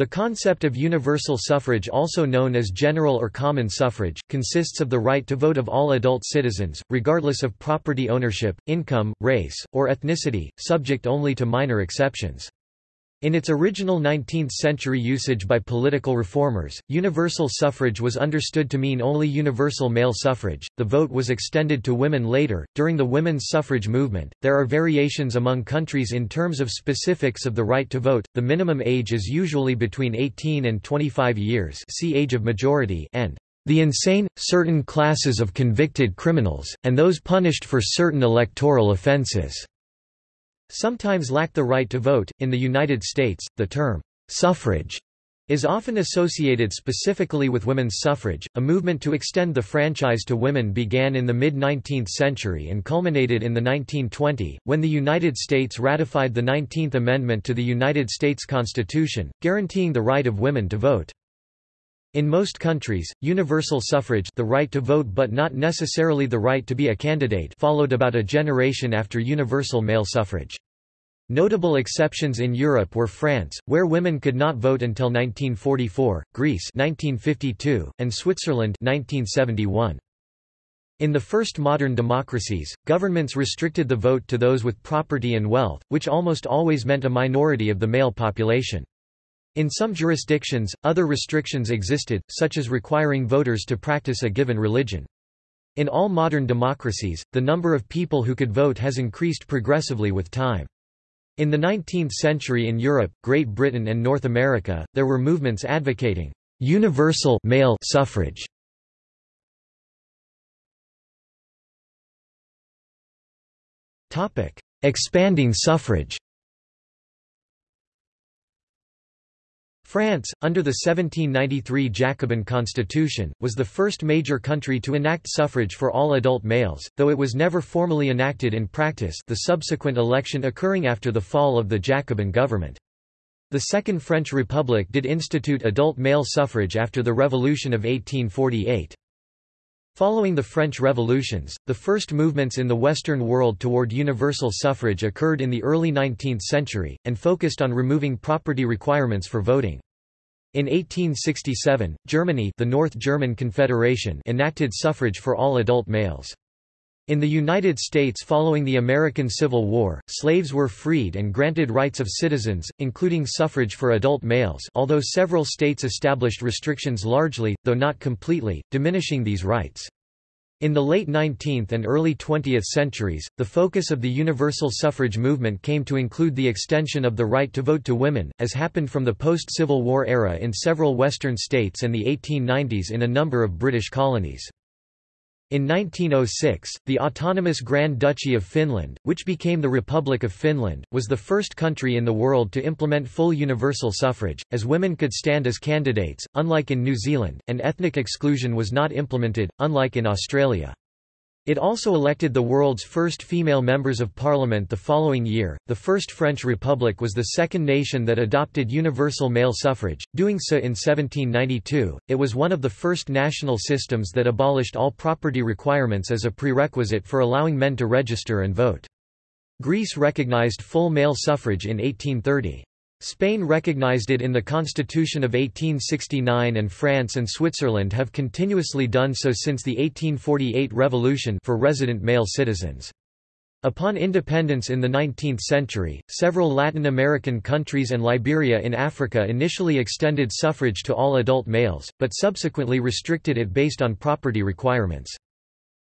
The concept of universal suffrage also known as general or common suffrage, consists of the right to vote of all adult citizens, regardless of property ownership, income, race, or ethnicity, subject only to minor exceptions. In its original 19th-century usage by political reformers, universal suffrage was understood to mean only universal male suffrage. The vote was extended to women later. During the women's suffrage movement, there are variations among countries in terms of specifics of the right to vote. The minimum age is usually between 18 and 25 years, see age of majority, and the insane, certain classes of convicted criminals, and those punished for certain electoral offences sometimes lack the right to vote. In the United States, the term suffrage is often associated specifically with women's suffrage. A movement to extend the franchise to women began in the mid 19th century and culminated in the 1920, when the United States ratified the 19th Amendment to the United States Constitution, guaranteeing the right of women to vote. In most countries, universal suffrage the right to vote but not necessarily the right to be a candidate followed about a generation after universal male suffrage. Notable exceptions in Europe were France, where women could not vote until 1944, Greece 1952, and Switzerland 1971. In the first modern democracies, governments restricted the vote to those with property and wealth, which almost always meant a minority of the male population. In some jurisdictions, other restrictions existed, such as requiring voters to practice a given religion. In all modern democracies, the number of people who could vote has increased progressively with time. In the 19th century in Europe, Great Britain and North America, there were movements advocating universal male suffrage. Expanding suffrage France, under the 1793 Jacobin constitution, was the first major country to enact suffrage for all adult males, though it was never formally enacted in practice the subsequent election occurring after the fall of the Jacobin government. The Second French Republic did institute adult male suffrage after the Revolution of 1848. Following the French revolutions, the first movements in the Western world toward universal suffrage occurred in the early 19th century, and focused on removing property requirements for voting. In 1867, Germany the North German Confederation enacted suffrage for all adult males. In the United States following the American Civil War, slaves were freed and granted rights of citizens, including suffrage for adult males although several states established restrictions largely, though not completely, diminishing these rights. In the late 19th and early 20th centuries, the focus of the universal suffrage movement came to include the extension of the right to vote to women, as happened from the post-Civil War era in several western states and the 1890s in a number of British colonies. In 1906, the autonomous Grand Duchy of Finland, which became the Republic of Finland, was the first country in the world to implement full universal suffrage, as women could stand as candidates, unlike in New Zealand, and ethnic exclusion was not implemented, unlike in Australia. It also elected the world's first female members of parliament the following year. The First French Republic was the second nation that adopted universal male suffrage, doing so in 1792. It was one of the first national systems that abolished all property requirements as a prerequisite for allowing men to register and vote. Greece recognized full male suffrage in 1830. Spain recognized it in the Constitution of 1869 and France and Switzerland have continuously done so since the 1848 revolution for resident male citizens. Upon independence in the 19th century, several Latin American countries and Liberia in Africa initially extended suffrage to all adult males, but subsequently restricted it based on property requirements.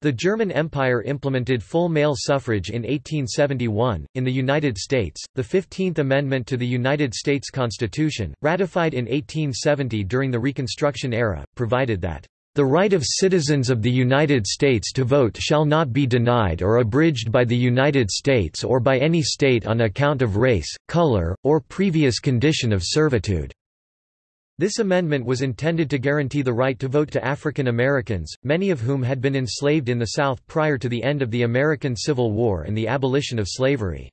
The German Empire implemented full male suffrage in 1871. In the United States, the 15th Amendment to the United States Constitution, ratified in 1870 during the Reconstruction era, provided that the right of citizens of the United States to vote shall not be denied or abridged by the United States or by any state on account of race, color, or previous condition of servitude. This amendment was intended to guarantee the right to vote to African Americans, many of whom had been enslaved in the South prior to the end of the American Civil War and the abolition of slavery.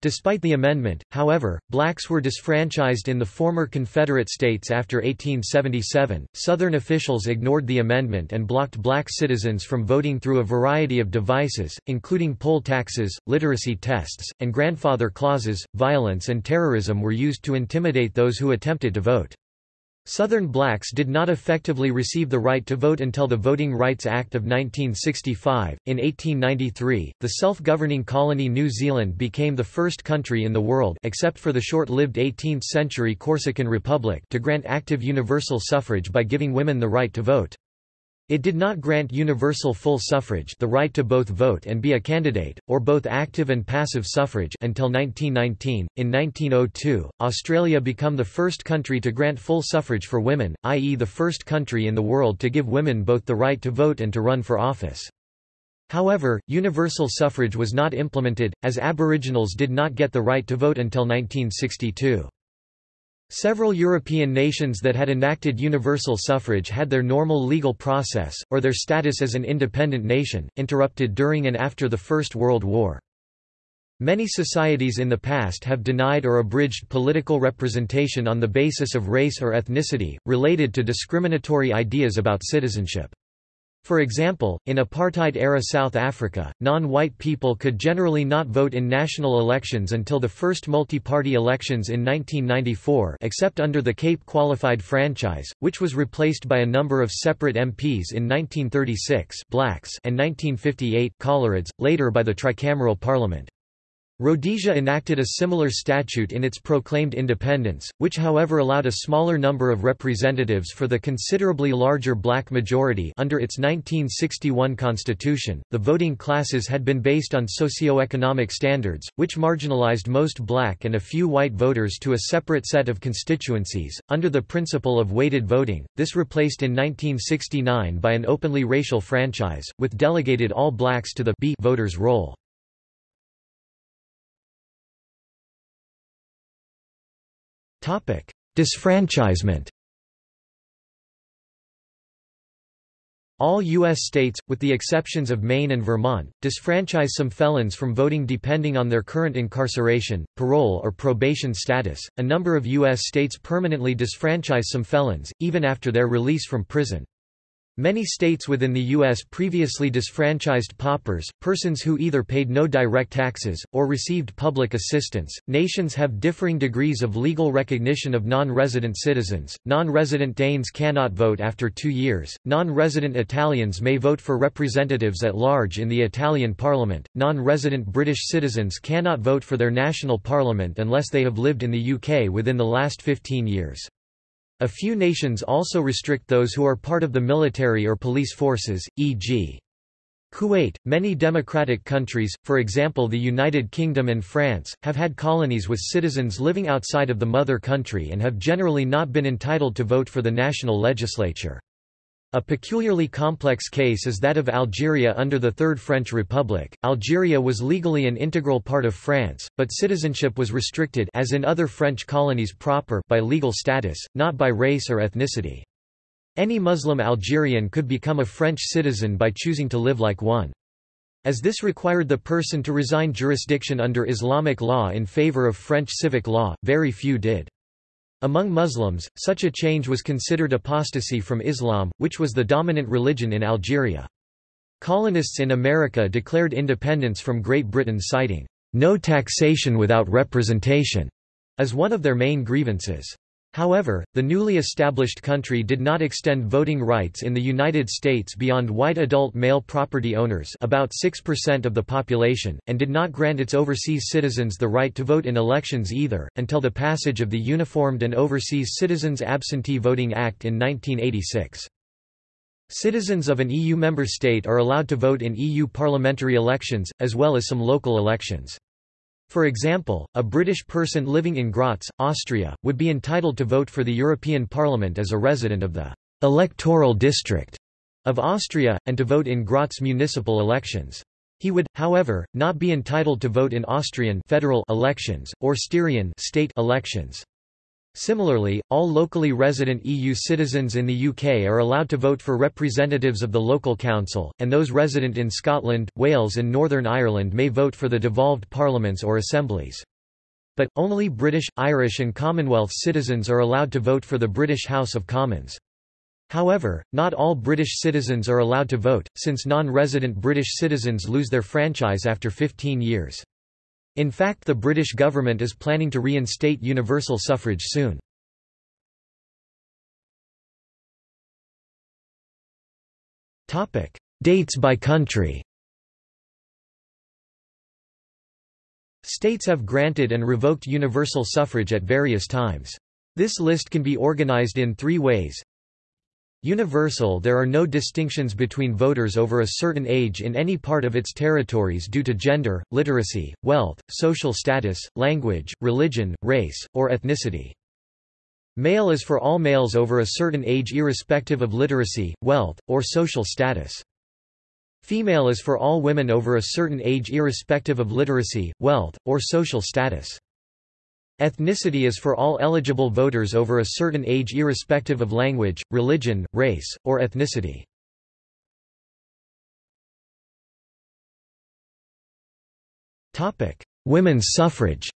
Despite the amendment, however, blacks were disfranchised in the former Confederate states after 1877. Southern officials ignored the amendment and blocked black citizens from voting through a variety of devices, including poll taxes, literacy tests, and grandfather clauses. Violence and terrorism were used to intimidate those who attempted to vote. Southern blacks did not effectively receive the right to vote until the Voting Rights Act of 1965. In 1893, the self-governing colony New Zealand became the first country in the world except for the short-lived 18th-century Corsican Republic to grant active universal suffrage by giving women the right to vote. It did not grant universal full suffrage the right to both vote and be a candidate, or both active and passive suffrage until 1919. In 1902, Australia became the first country to grant full suffrage for women, i.e. the first country in the world to give women both the right to vote and to run for office. However, universal suffrage was not implemented, as Aboriginals did not get the right to vote until 1962. Several European nations that had enacted universal suffrage had their normal legal process, or their status as an independent nation, interrupted during and after the First World War. Many societies in the past have denied or abridged political representation on the basis of race or ethnicity, related to discriminatory ideas about citizenship. For example, in apartheid-era South Africa, non-white people could generally not vote in national elections until the first multi-party elections in 1994 except under the Cape Qualified Franchise, which was replaced by a number of separate MPs in 1936 blacks and 1958 coloureds, later by the tricameral parliament. Rhodesia enacted a similar statute in its proclaimed independence, which however allowed a smaller number of representatives for the considerably larger black majority under its 1961 constitution. The voting classes had been based on socio-economic standards, which marginalized most black and a few white voters to a separate set of constituencies. Under the principle of weighted voting, this replaced in 1969 by an openly racial franchise, with delegated all blacks to the B voters roll. Disfranchisement All U.S. states, with the exceptions of Maine and Vermont, disfranchise some felons from voting depending on their current incarceration, parole or probation status. A number of U.S. states permanently disfranchise some felons, even after their release from prison. Many states within the U.S. previously disfranchised paupers, persons who either paid no direct taxes, or received public assistance. Nations have differing degrees of legal recognition of non resident citizens. Non resident Danes cannot vote after two years. Non resident Italians may vote for representatives at large in the Italian parliament. Non resident British citizens cannot vote for their national parliament unless they have lived in the UK within the last 15 years. A few nations also restrict those who are part of the military or police forces, e.g. Kuwait. Many democratic countries, for example the United Kingdom and France, have had colonies with citizens living outside of the mother country and have generally not been entitled to vote for the national legislature. A peculiarly complex case is that of Algeria under the Third French Republic. Algeria was legally an integral part of France, but citizenship was restricted as in other French colonies proper by legal status, not by race or ethnicity. Any Muslim Algerian could become a French citizen by choosing to live like one. As this required the person to resign jurisdiction under Islamic law in favor of French civic law, very few did. Among Muslims, such a change was considered apostasy from Islam, which was the dominant religion in Algeria. Colonists in America declared independence from Great Britain citing, "...no taxation without representation", as one of their main grievances. However, the newly established country did not extend voting rights in the United States beyond white adult male property owners about 6% of the population, and did not grant its overseas citizens the right to vote in elections either, until the passage of the Uniformed and Overseas Citizens Absentee Voting Act in 1986. Citizens of an EU member state are allowed to vote in EU parliamentary elections, as well as some local elections. For example, a British person living in Graz, Austria, would be entitled to vote for the European Parliament as a resident of the electoral district of Austria, and to vote in Graz municipal elections. He would, however, not be entitled to vote in Austrian federal elections, or Styrian state elections. Similarly, all locally resident EU citizens in the UK are allowed to vote for representatives of the local council, and those resident in Scotland, Wales and Northern Ireland may vote for the devolved parliaments or assemblies. But, only British, Irish and Commonwealth citizens are allowed to vote for the British House of Commons. However, not all British citizens are allowed to vote, since non-resident British citizens lose their franchise after 15 years. In fact the British government is planning to reinstate universal suffrage soon. Dates by country States have granted and revoked universal suffrage at various times. This list can be organized in three ways. Universal There are no distinctions between voters over a certain age in any part of its territories due to gender, literacy, wealth, social status, language, religion, race, or ethnicity. Male is for all males over a certain age irrespective of literacy, wealth, or social status. Female is for all women over a certain age irrespective of literacy, wealth, or social status. Ethnicity is for all eligible voters over a certain age irrespective of language, religion, race, or ethnicity. Women's suffrage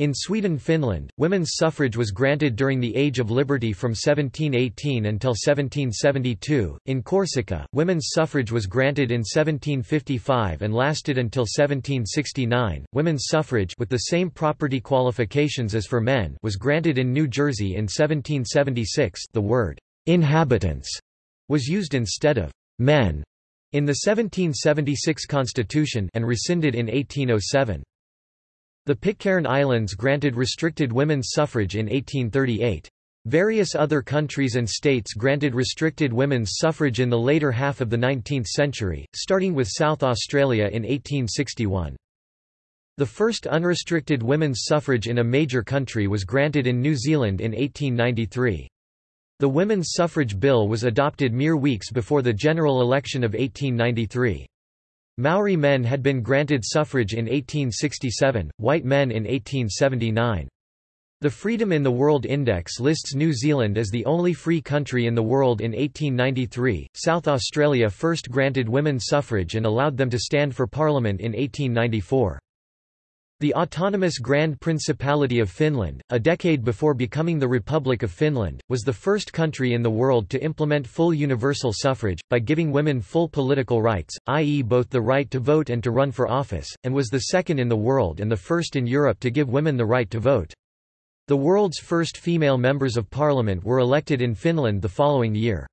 In Sweden-Finland, women's suffrage was granted during the Age of Liberty from 1718 until 1772. In Corsica, women's suffrage was granted in 1755 and lasted until 1769. Women's suffrage with the same property qualifications as for men was granted in New Jersey in 1776. The word inhabitants was used instead of men in the 1776 Constitution and rescinded in 1807. The Pitcairn Islands granted restricted women's suffrage in 1838. Various other countries and states granted restricted women's suffrage in the later half of the 19th century, starting with South Australia in 1861. The first unrestricted women's suffrage in a major country was granted in New Zealand in 1893. The Women's Suffrage Bill was adopted mere weeks before the general election of 1893. Maori men had been granted suffrage in 1867, white men in 1879. The Freedom in the World Index lists New Zealand as the only free country in the world in 1893. South Australia first granted women suffrage and allowed them to stand for parliament in 1894. The autonomous Grand Principality of Finland, a decade before becoming the Republic of Finland, was the first country in the world to implement full universal suffrage, by giving women full political rights, i.e. both the right to vote and to run for office, and was the second in the world and the first in Europe to give women the right to vote. The world's first female members of parliament were elected in Finland the following year.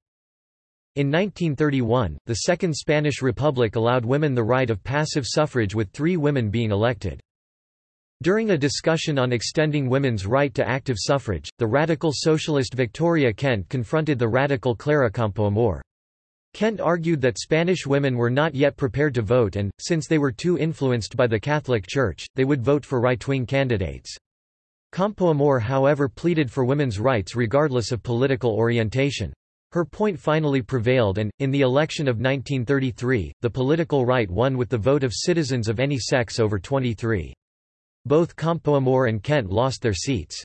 In 1931, the Second Spanish Republic allowed women the right of passive suffrage with three women being elected. During a discussion on extending women's right to active suffrage, the radical socialist Victoria Kent confronted the radical Clara Campoamor. Kent argued that Spanish women were not yet prepared to vote and, since they were too influenced by the Catholic Church, they would vote for right-wing candidates. Campoamor however pleaded for women's rights regardless of political orientation. Her point finally prevailed and, in the election of 1933, the political right won with the vote of citizens of any sex over 23. Both Campoamor and Kent lost their seats.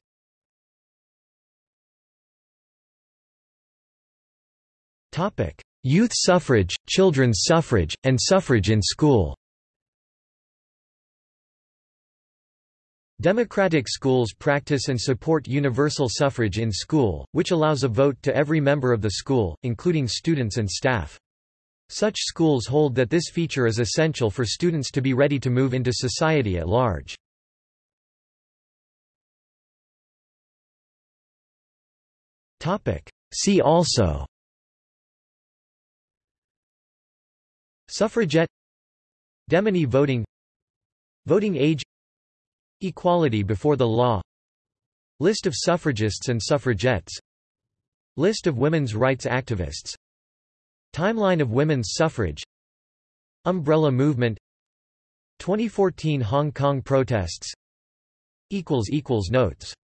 Youth suffrage, children's suffrage, and suffrage in school Democratic schools practice and support universal suffrage in school, which allows a vote to every member of the school, including students and staff. Such schools hold that this feature is essential for students to be ready to move into society at large. Topic. See also. Suffragette. Demeny voting. Voting age. Equality before the law. List of suffragists and suffragettes. List of women's rights activists. Timeline of women's suffrage. Umbrella movement. 2014 Hong Kong protests. Notes